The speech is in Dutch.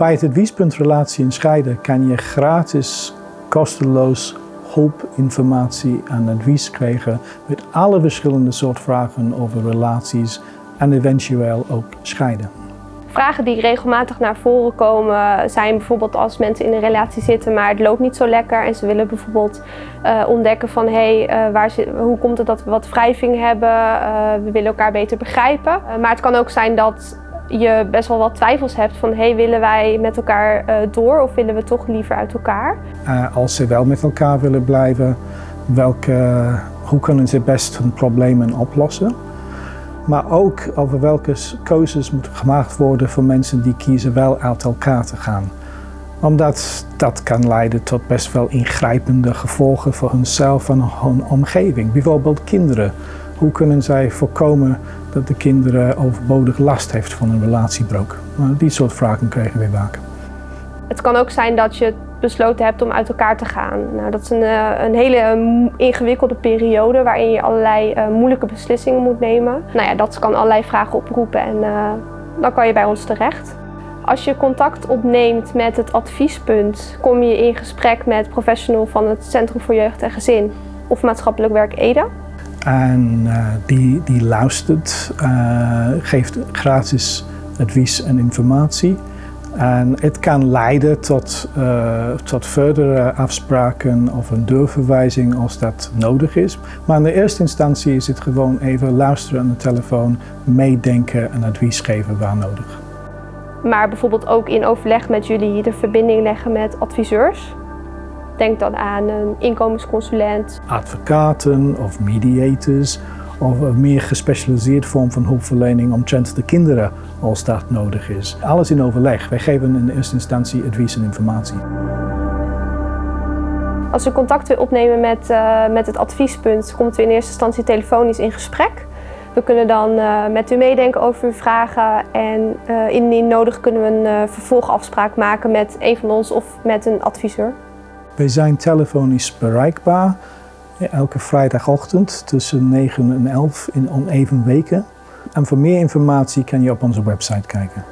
Bij het adviespunt Relatie en Scheiden kan je gratis, kosteloos hulp, informatie en advies krijgen met alle verschillende soorten vragen over relaties en eventueel ook scheiden. Vragen die regelmatig naar voren komen zijn bijvoorbeeld als mensen in een relatie zitten maar het loopt niet zo lekker en ze willen bijvoorbeeld uh, ontdekken van hé, hey, uh, waar hoe komt het dat we wat wrijving hebben, uh, we willen elkaar beter begrijpen. maar het kan ook zijn dat je best wel wat twijfels hebt van hey, willen wij met elkaar door of willen we toch liever uit elkaar? als ze wel met elkaar willen blijven, welke, hoe kunnen ze best hun problemen oplossen? maar ook over welke keuzes moeten gemaakt worden voor mensen die kiezen wel uit elkaar te gaan. Omdat dat kan leiden tot best wel ingrijpende gevolgen voor hunzelf en hun omgeving. Bijvoorbeeld kinderen. Hoe kunnen zij voorkomen dat de kinderen overbodig last heeft van een relatiebreuk? Nou, die soort vragen krijgen we vaak. Het kan ook zijn dat je besloten hebt om uit elkaar te gaan. Nou, dat is een, eh, een hele ingewikkelde periode waarin je allerlei uh, moeilijke beslissingen moet nemen. Nou ja, dat kan allerlei vragen oproepen en uh, dan kan je bij ons terecht. Als je contact opneemt met het adviespunt, kom je in gesprek met professional van het Centrum voor Jeugd en Gezin of Maatschappelijk Werk EDA. En die, die luistert, geeft gratis advies en informatie. En het kan leiden tot, uh, tot verdere afspraken of een deurverwijzing als dat nodig is. Maar in de eerste instantie is het gewoon even luisteren aan de telefoon, meedenken en advies geven waar nodig. Maar bijvoorbeeld ook in overleg met jullie de verbinding leggen met adviseurs. Denk dan aan een inkomensconsulent. Advocaten of mediators of een meer gespecialiseerd vorm van hulpverlening omtrent de kinderen als dat nodig is. Alles in overleg. Wij geven in eerste instantie advies en informatie. Als u contact wil opnemen met, uh, met het adviespunt, komt u in eerste instantie telefonisch in gesprek. We kunnen dan uh, met u meedenken over uw vragen en uh, indien nodig kunnen we een vervolgafspraak maken met een van ons of met een adviseur. Wij zijn telefonisch bereikbaar elke vrijdagochtend tussen 9 en 11 in oneven weken. En voor meer informatie kan je op onze website kijken.